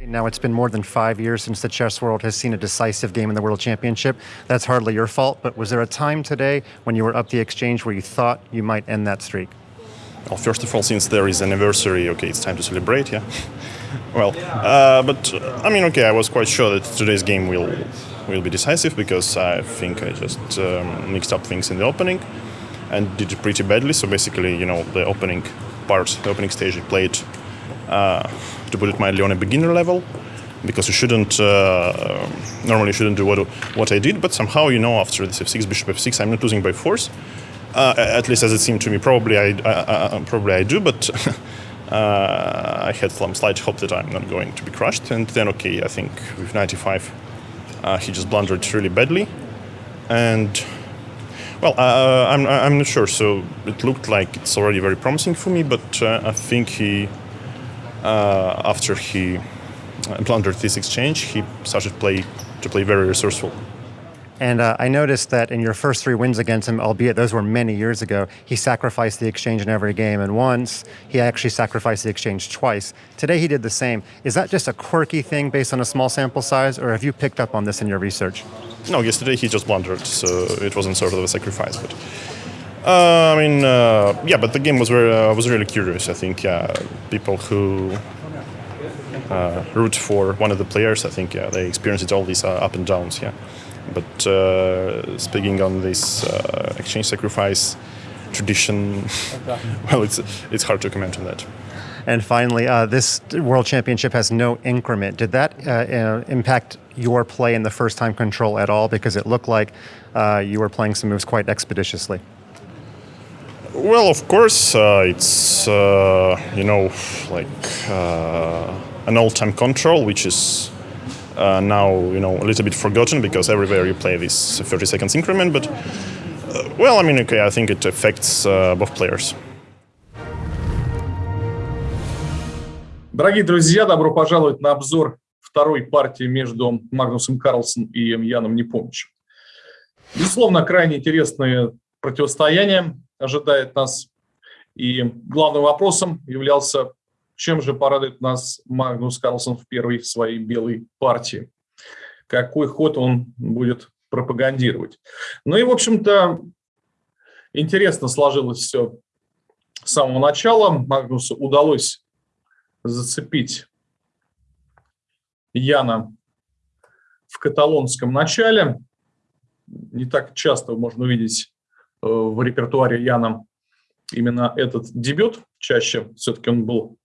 Now it's been more than five years since the chess world has seen a decisive game in the World Championship. That's hardly your fault, but was there a time today when you were up the exchange where you thought you might end that streak? Well, first of all, since there is anniversary, okay, it's time to celebrate, yeah. well, uh, but uh, I mean, okay, I was quite sure that today's game will will be decisive because I think I just um, mixed up things in the opening and did pretty badly. So basically, you know, the opening part, the opening stage, I played to put it mildly on a beginner level because you shouldn't uh, normally shouldn't do what what I did. But somehow, you know, after this f6, bishop f6, I'm not losing by force. Uh, at least as it seemed to me. Probably I, I probably I do, but. Uh, I had some slight hope that I'm not going to be crushed, and then okay, I think with 95, uh, he just blundered really badly, and well, uh, I'm I'm not sure. So it looked like it's already very promising for me, but uh, I think he uh, after he blundered this exchange, he started play to play very resourceful. And uh, I noticed that in your first three wins against him, albeit those were many years ago, he sacrificed the exchange in every game. And once, he actually sacrificed the exchange twice. Today, he did the same. Is that just a quirky thing based on a small sample size, or have you picked up on this in your research? No, yesterday he just blundered, so it wasn't sort of a sacrifice. But uh, I mean, uh, yeah, but the game was very, uh, was really curious. I think people who uh, root for one of the players, I think yeah, they experienced all these uh, up and downs. Yeah. But uh, speaking on this uh, exchange sacrifice tradition, well, it's it's hard to comment on that. And finally, uh, this World Championship has no increment. Did that uh, uh, impact your play in the first time control at all? Because it looked like uh, you were playing some moves quite expeditiously. Well, of course, it's you know like an all-time control, which is uh, now you know a little bit forgotten because everywhere you play this 30 seconds increment. But uh, well, I mean, okay, I think it affects uh, both players. Дорогие друзья, добро пожаловать на обзор второй партии между Магнусом Карлсом и Яном Непомнящим. Безусловно, крайне интересное противостояние ожидает нас. И главным вопросом являлся чем же порадует нас Магнус Карлсон в первой своей белой партии? Какой ход он будет пропагандировать? Ну и, в общем-то, интересно сложилось все с самого начала. Магнусу удалось зацепить Яна в каталонском начале. Не так часто можно увидеть в репертуаре Яна именно этот дебют. Чаще все-таки он был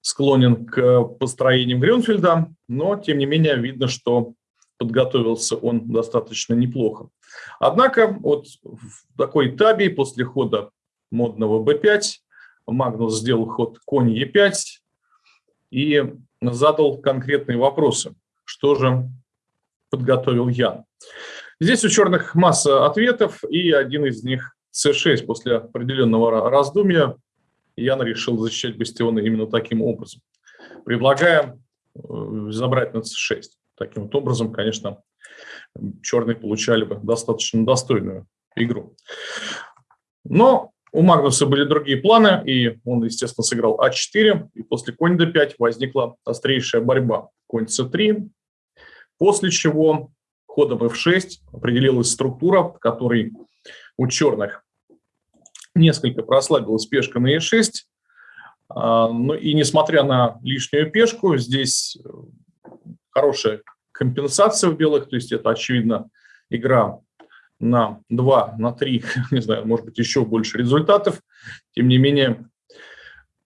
склонен к построениям Грюнфельда, но, тем не менее, видно, что подготовился он достаточно неплохо. Однако вот в такой табе после хода модного b5 Магнус сделал ход конь e5 и задал конкретные вопросы. Что же подготовил Ян? Здесь у черных масса ответов, и один из них c6 после определенного раздумья Ян решил защищать бастионы именно таким образом, предлагая э, забрать на c6. Таким вот образом, конечно, черные получали бы достаточно достойную игру. Но у Магнуса были другие планы, и он, естественно, сыграл а4, и после конь d5 возникла острейшая борьба. Конь c3, после чего ходом f6 определилась структура, в которой у черных несколько прослабилась пешка на e6. А, ну и несмотря на лишнюю пешку, здесь э, хорошая компенсация в белых, то есть это, очевидно, игра на 2, на 3, не знаю, может быть, еще больше результатов. Тем не менее,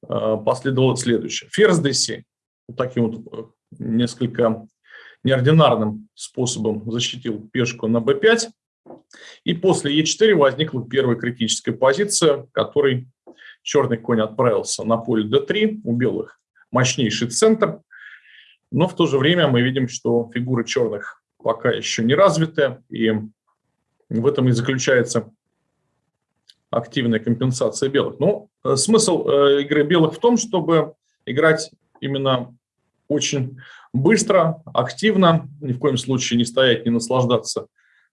э, последовало следующее. Ферзь d7. Вот таким вот э, несколько неординарным способом защитил пешку на b5. И после Е4 возникла первая критическая позиция, в которой черный конь отправился на поле d3, у белых мощнейший центр, но в то же время мы видим, что фигуры черных пока еще не развиты, и в этом и заключается активная компенсация белых. Но ну, э, смысл э, игры белых в том, чтобы играть именно очень быстро, активно, ни в коем случае не стоять, не наслаждаться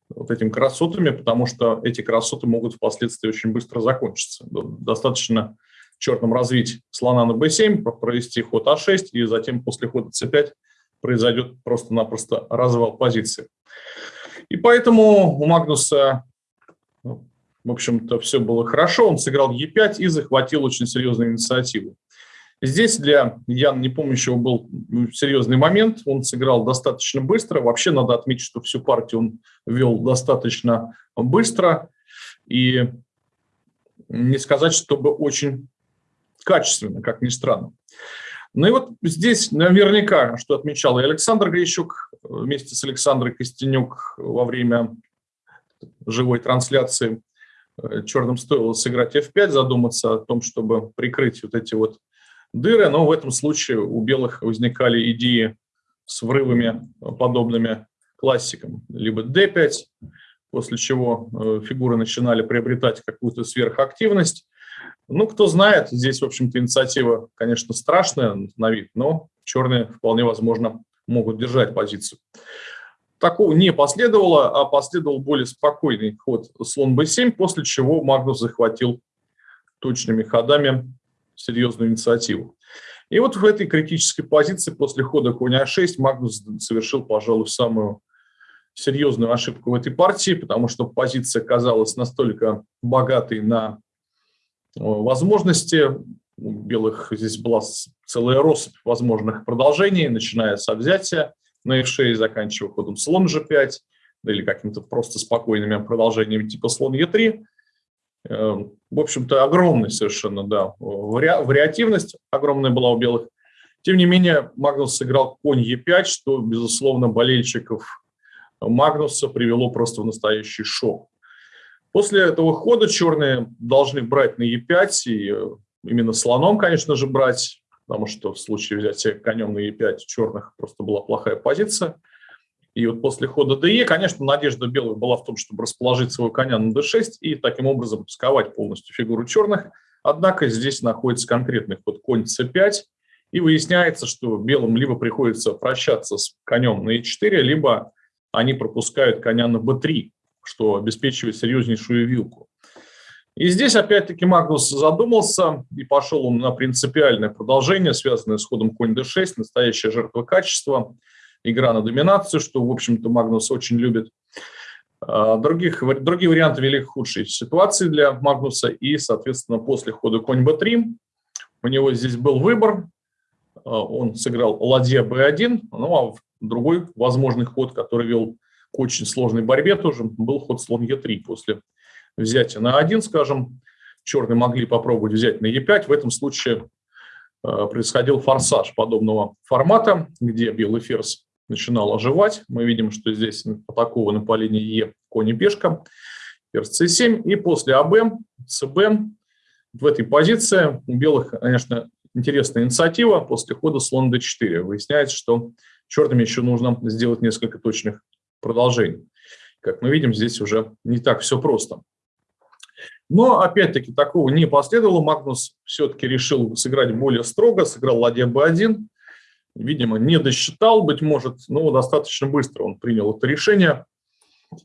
вот этими красотами, потому что эти красоты могут впоследствии очень быстро закончиться. Достаточно черным развить слона на b7, провести ход а6, и затем после хода c5 произойдет просто-напросто развал позиции. И поэтому у Магнуса, в общем-то, все было хорошо. Он сыграл e5 и захватил очень серьезную инициативу. Здесь для Яна Непомнящего был серьезный момент. Он сыграл достаточно быстро. Вообще надо отметить, что всю партию он вел достаточно быстро. И не сказать, чтобы очень качественно, как ни странно. Ну и вот здесь наверняка, что отмечал и Александр Грищук вместе с Александрой Костенюк во время живой трансляции, э, черным стоило сыграть f5, задуматься о том, чтобы прикрыть вот эти вот дыры, но в этом случае у белых возникали идеи с врывами, подобными классикам. Либо d5, после чего э, фигуры начинали приобретать какую-то сверхактивность, ну, кто знает, здесь, в общем-то, инициатива, конечно, страшная на вид, но черные вполне возможно могут держать позицию. Такого не последовало, а последовал более спокойный ход слон b7, после чего Магнус захватил точными ходами серьезную инициативу. И вот в этой критической позиции после хода конь а6 Магнус совершил, пожалуй, самую серьезную ошибку в этой партии, потому что позиция казалась настолько богатой на возможности. У белых здесь была целая россыпь возможных продолжений, начиная с взятия на f6, заканчивая ходом слон g5, или каким-то просто спокойными продолжениями типа слон e3. Эм, в общем-то, огромная совершенно, да, вариативность огромная была у белых. Тем не менее, Магнус сыграл конь e5, что, безусловно, болельщиков Магнуса привело просто в настоящий шок. После этого хода черные должны брать на e5, и э, именно слоном, конечно же, брать, потому что в случае взятия конем на e5 черных просто была плохая позиция. И вот после хода de, конечно, надежда белых была в том, чтобы расположить своего коня на d6 и таким образом сковать полностью фигуру черных. Однако здесь находится конкретный ход конь c5, и выясняется, что белым либо приходится прощаться с конем на e4, либо они пропускают коня на b3 что обеспечивает серьезнейшую вилку. И здесь опять-таки Магнус задумался и пошел он на принципиальное продолжение, связанное с ходом конь d6, настоящая жертва качества, игра на доминацию, что, в общем-то, Магнус очень любит. А, других, другие варианты вели к худшей ситуации для Магнуса, и, соответственно, после хода конь b3 у него здесь был выбор, а, он сыграл ладья b1, ну а другой возможный ход, который вел к очень сложной борьбе тоже был ход слон Е3 после взятия на 1, скажем. Черные могли попробовать взять на Е5. В этом случае э, происходил форсаж подобного формата, где белый ферзь начинал оживать. Мы видим, что здесь атакованы по линии Е конь и пешка, ферзь c7. И после АБ, ЦБ в этой позиции у белых, конечно, интересная инициатива. После хода слон d4 выясняется, что черным еще нужно сделать несколько точных продолжений. Как мы видим, здесь уже не так все просто. Но, опять-таки, такого не последовало. Магнус все-таки решил сыграть более строго, сыграл ладья b1. Видимо, не досчитал, быть может, но достаточно быстро он принял это решение.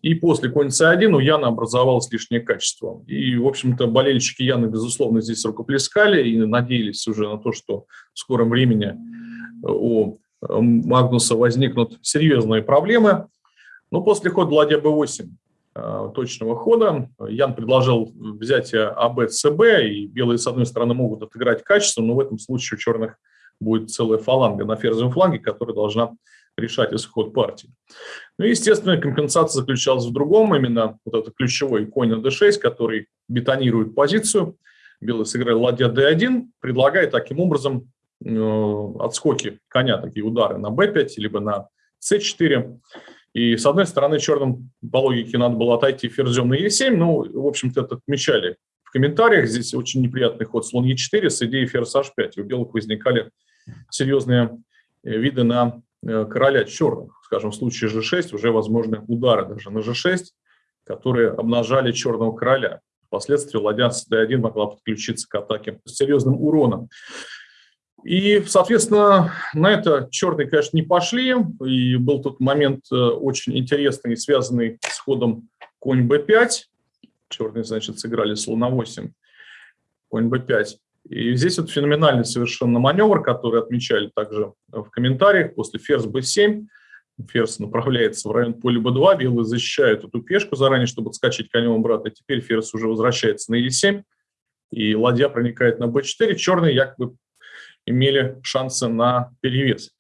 И после конь c1 у Яна образовалось лишнее качество. И, в общем-то, болельщики Яна, безусловно, здесь рукоплескали и надеялись уже на то, что в скором времени у Магнуса возникнут серьезные проблемы. Но после хода ладья b8 э, точного хода Ян предложил взятие АБ, ЦБ, и белые, с одной стороны, могут отыграть качество, но в этом случае у черных будет целая фаланга на ферзевом фланге, которая должна решать исход партии. Ну и, естественно, компенсация заключалась в другом, именно вот этот ключевой конь на d6, который бетонирует позицию. Белый сыграл ладья d1, предлагая таким образом э, отскоки коня, такие удары на b5, либо на c4. И, с одной стороны, черным по логике надо было отойти ферзем на e7, ну, в общем-то, это отмечали в комментариях. Здесь очень неприятный ход слон e4 с идеей ферзь h5. У белых возникали серьезные э, виды на э, короля черных. Скажем, в случае g6 уже возможны удары даже на g6, которые обнажали черного короля. Впоследствии ладья с d1 могла подключиться к атаке с серьезным уроном. И, соответственно, на это черные, конечно, не пошли. И был тут момент э, очень интересный, связанный с ходом конь b5. Черные, значит, сыграли слон 8, конь b5. И здесь вот феноменальный совершенно маневр, который отмечали также в комментариях. После ферзь b7 ферзь направляется в район поля b2, белые защищают эту пешку заранее, чтобы отскочить конем обратно. Теперь ферзь уже возвращается на e7, и ладья проникает на b4. Черные якобы имели шансы на перевес.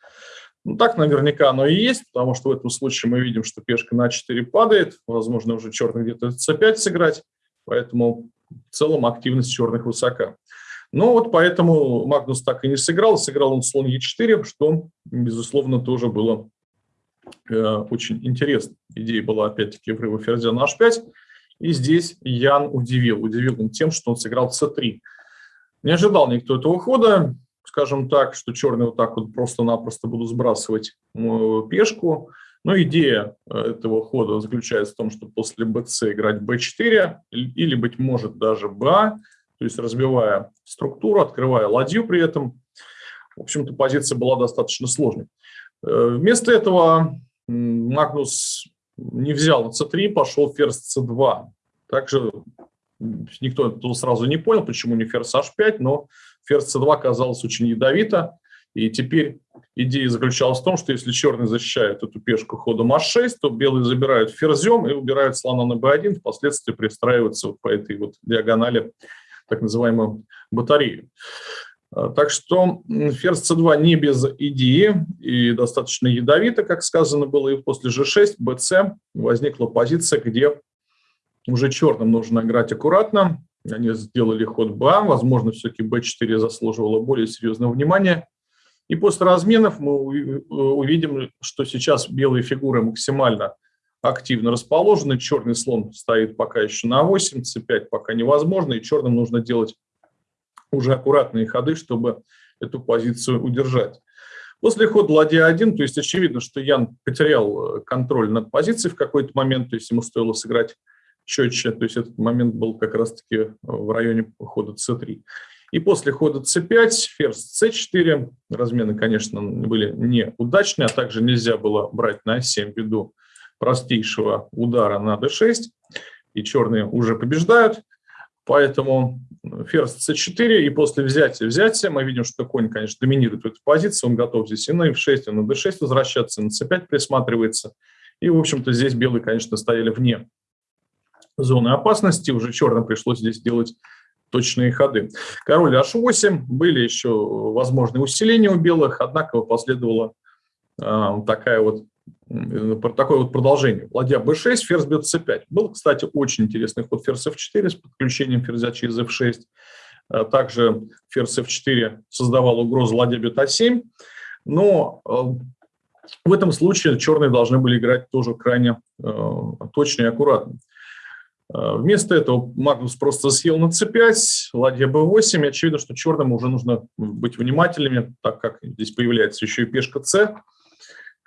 Ну, так наверняка оно и есть, потому что в этом случае мы видим, что пешка на 4 падает, возможно, уже черный где-то c5 сыграть, поэтому в целом активность черных высока. Но вот поэтому Магнус так и не сыграл, сыграл он слон Е4, что, безусловно, тоже было э, очень интересно. Идея была, опять-таки, врыва ферзя на h5, и здесь Ян удивил. Удивил он тем, что он сыграл c3. Не ожидал никто этого хода, скажем так, что черные вот так вот просто-напросто будут сбрасывать э, пешку. Но идея э, этого хода заключается в том, что после bc играть b4 или, быть может, даже ba, то есть разбивая структуру, открывая ладью при этом. В общем-то, позиция была достаточно сложной. Э, вместо этого Магнус не взял на c3, пошел ферзь c2. Также никто тут сразу не понял, почему не ферзь h5, но ферзь c2 оказалось очень ядовито. И теперь идея заключалась в том, что если черный защищает эту пешку ходом h6, то белые забирают ферзем и убирают слона на b1, впоследствии пристраиваются вот по этой вот диагонали так называемую батарею. А, так что ферзь c2 не без идеи и достаточно ядовито, как сказано было, и после g6, bc возникла позиция, где уже черным нужно играть аккуратно, они сделали ход Б, возможно, все-таки Б4 заслуживало более серьезного внимания. И после разменов мы увидим, что сейчас белые фигуры максимально активно расположены. Черный слон стоит пока еще на 8, c5 пока невозможно, и черным нужно делать уже аккуратные ходы, чтобы эту позицию удержать. После хода ладья 1, то есть очевидно, что Ян потерял э, контроль над позицией в какой-то момент, то есть ему стоило сыграть четче, то есть этот момент был как раз-таки э, в районе хода c3. И после хода c5, ферзь c4, размены, конечно, были неудачные, а также нельзя было брать на 7 ввиду простейшего удара на d6, и черные уже побеждают, поэтому ферзь c4, и после взятия взятия мы видим, что конь, конечно, доминирует в этой позиции, он готов здесь и на f6, и на d6 возвращаться, и на c5 присматривается, и, в общем-то, здесь белые, конечно, стояли вне зоны опасности. Уже черным пришлось здесь делать точные ходы. Король h8. Были еще возможные усиления у белых, однако последовало э, такая вот, такое вот продолжение. Ладья b6, ферзь бьет c5. Был, кстати, очень интересный ход ферзь f4 с подключением ферзя через f6. А также ферзь f4 создавал угрозу ладья бьет a7. Но в этом случае черные должны были играть тоже крайне точно и аккуратно. Э, вместо этого Магнус просто съел на c5, ладья b8. И очевидно, что черным уже нужно быть внимательными, так как здесь появляется еще и пешка c.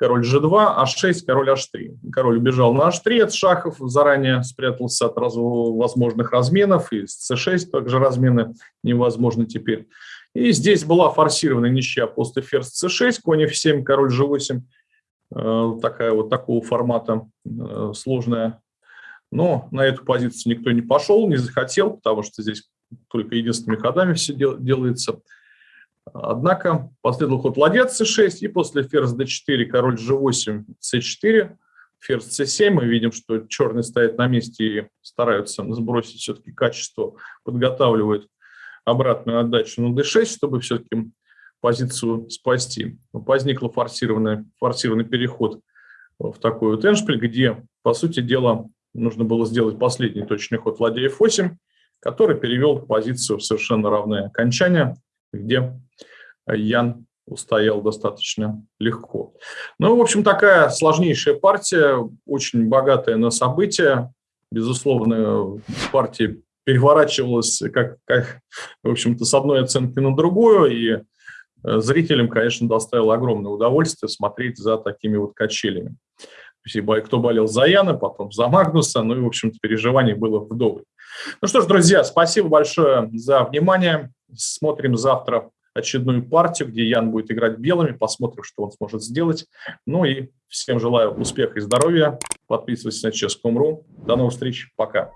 Король g2, h6, король h3. Король убежал на h3 от шахов, заранее спрятался от раз, возможных разменов, и с c6 также размены невозможны теперь. И здесь была форсированная ничья после ферзь c6, конь f7, король g8. Э, такая вот такого формата э, сложная но на эту позицию никто не пошел, не захотел, потому что здесь только единственными ходами все делается. Однако последовал ход ладья c6, и после ферзь d4, король g8, c4, ферзь c7. Мы видим, что черные стоят на месте и стараются сбросить все-таки качество, подготавливают обратную отдачу на d6, чтобы все-таки позицию спасти. Возникла форсированный, форсированный переход в такой вот эншпиль, где, по сути дела, нужно было сделать последний точный ход ладья f8, который перевел позицию в совершенно равное окончание, где Ян устоял достаточно легко. Ну, в общем, такая сложнейшая партия, очень богатая на события. Безусловно, партия переворачивалась как, как в общем-то, с одной оценки на другую, и э, зрителям, конечно, доставило огромное удовольствие смотреть за такими вот качелями кто болел за Яна, потом за Магнуса, ну и, в общем-то, переживаний было вдоволь. Ну что ж, друзья, спасибо большое за внимание. Смотрим завтра очередную партию, где Ян будет играть белыми, посмотрим, что он сможет сделать. Ну и всем желаю успеха и здоровья. Подписывайтесь на Chess.com.ru. До новых встреч. Пока.